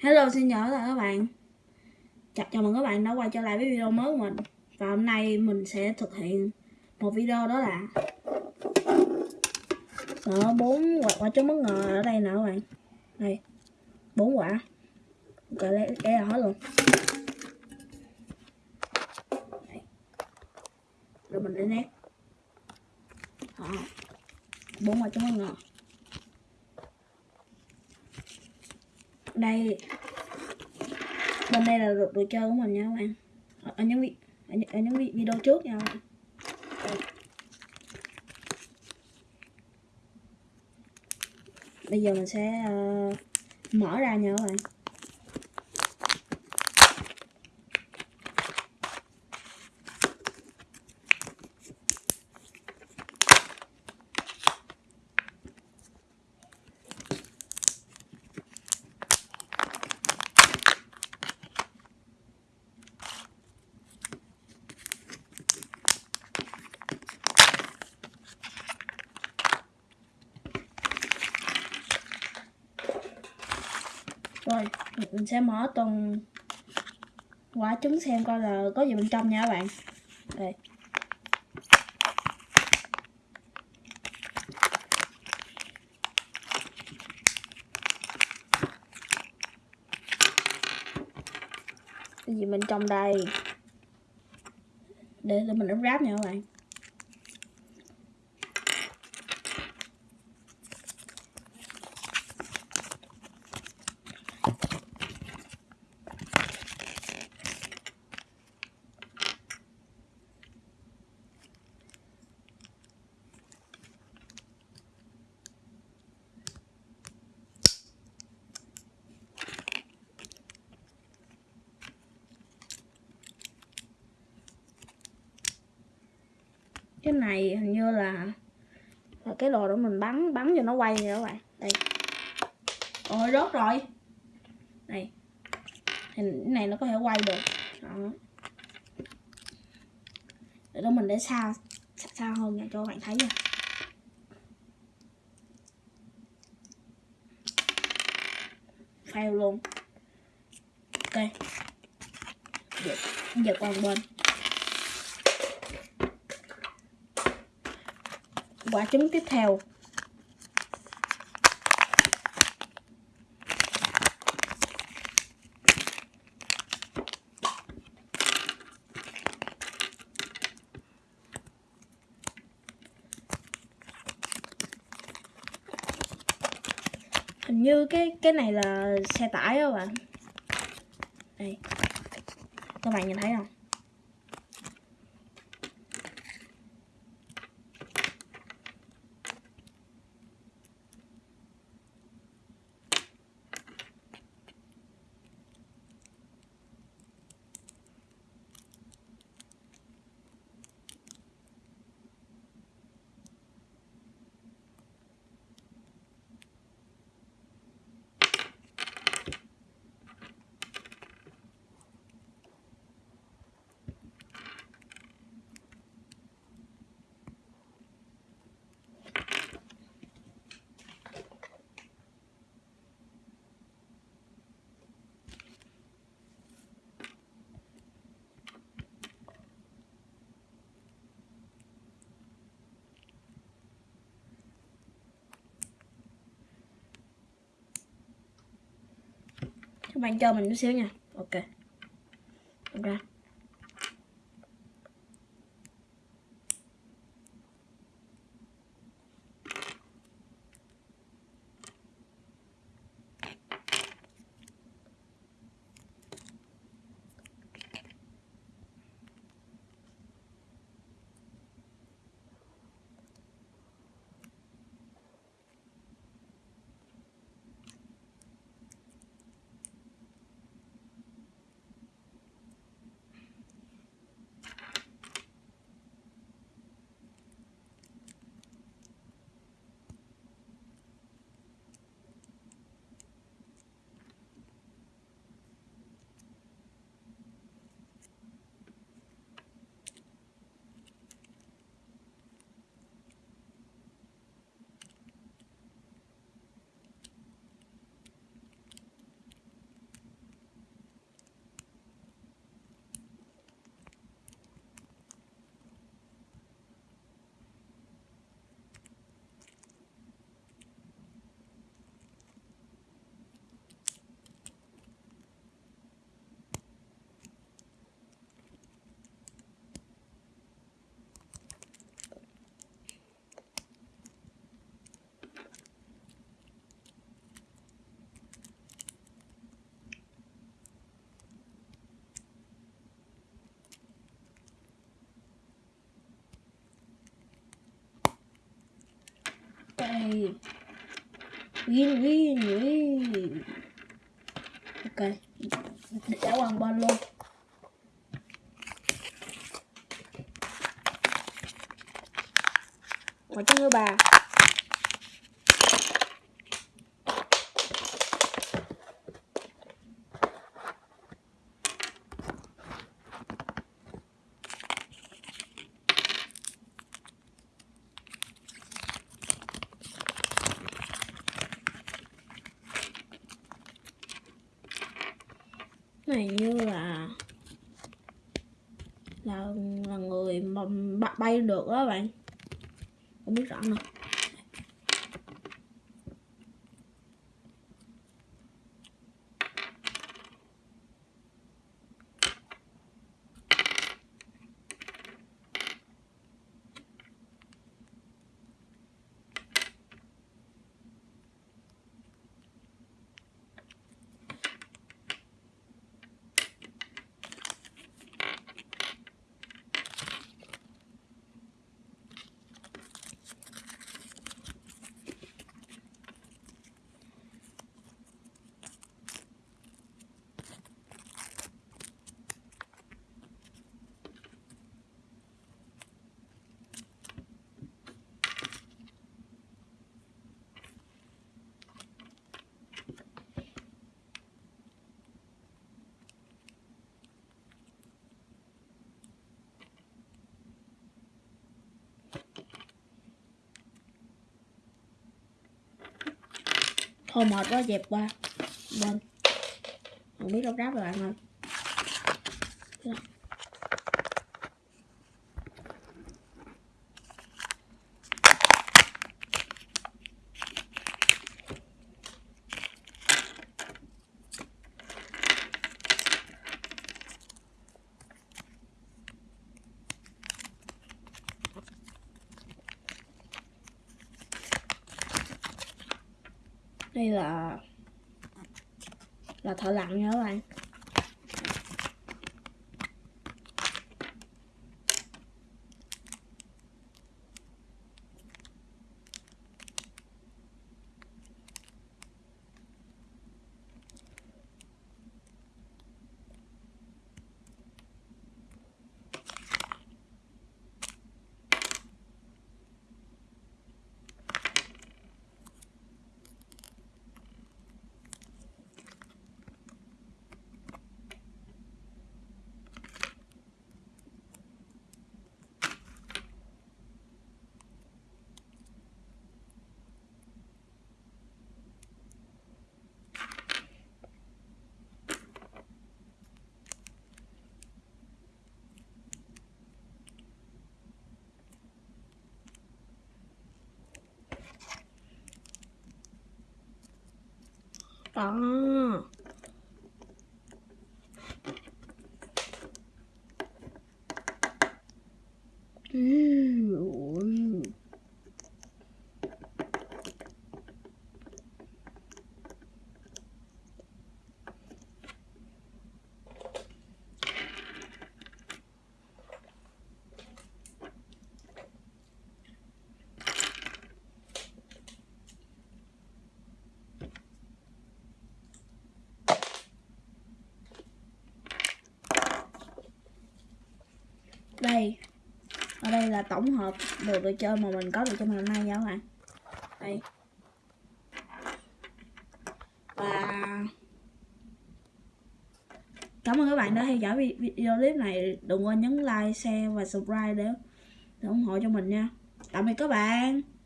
Hello xin chào tất cả các bạn. Chào, chào mừng các bạn đã quay trở lại với video mới của mình. Và hôm nay mình sẽ thực hiện một video đó là Đó, bốn quả, quả trứng bất ngờ ở đây nè các bạn. Đây bốn quả. Ok lấy, lấy ra hết luôn. Đây. Rồi mình để nét. Đó. bốn quả trứng bất ngờ. Đây. Bên đây là đồ chơi của mình nha các bạn. Ở, ở những vị ở, những- ở những video trước nha các bạn. Bây giờ mình sẽ uh, mở ra nha các bạn. Rồi, mình- sẽ mở từng quả trứng xem coi là có gì bên trong nha các bạn. Đây. Cái gì bên trong đây? Để để mình ấn ráp nha các bạn. Cái này hình như là, là cái đồ đó mình bắn bắn cho nó quay nè các bạn. Đây. Ôi rớt rồi. Này hình cái này nó có thể quay được. Đó. Để đó mình để xa xa, xa hơn nha cho các bạn thấy nha. Fail luôn. Ok. Giờ, giờ qua một bên. Quả trứng tiếp theo. Hình như cái cái này là xe tải các bạn. Đây. Các bạn nhìn thấy không? Các bạn cho mình chút xíu nha. Ok. Ra Yay! win win win ok. Mình sẽ hoàn ba luôn. Ngồi cho thứ bà này như là là là người mà bay được đó bạn. Không biết rõ nữa. Thôi mệt quá dẹp qua. Bên không biết đâu ráp rồi bạn ơi hay là là thợ lặn nha các bạn. Đó đây. Ở đây là tổng hợp đồ đồ chơi mà mình có được trong ngày hôm nay nha các bạn. Đây. Và cảm ơn các bạn đã theo dõi video clip này. Đừng quên nhấn like share và subscribe để, để ủng hộ cho mình nha. Tạm biệt các bạn.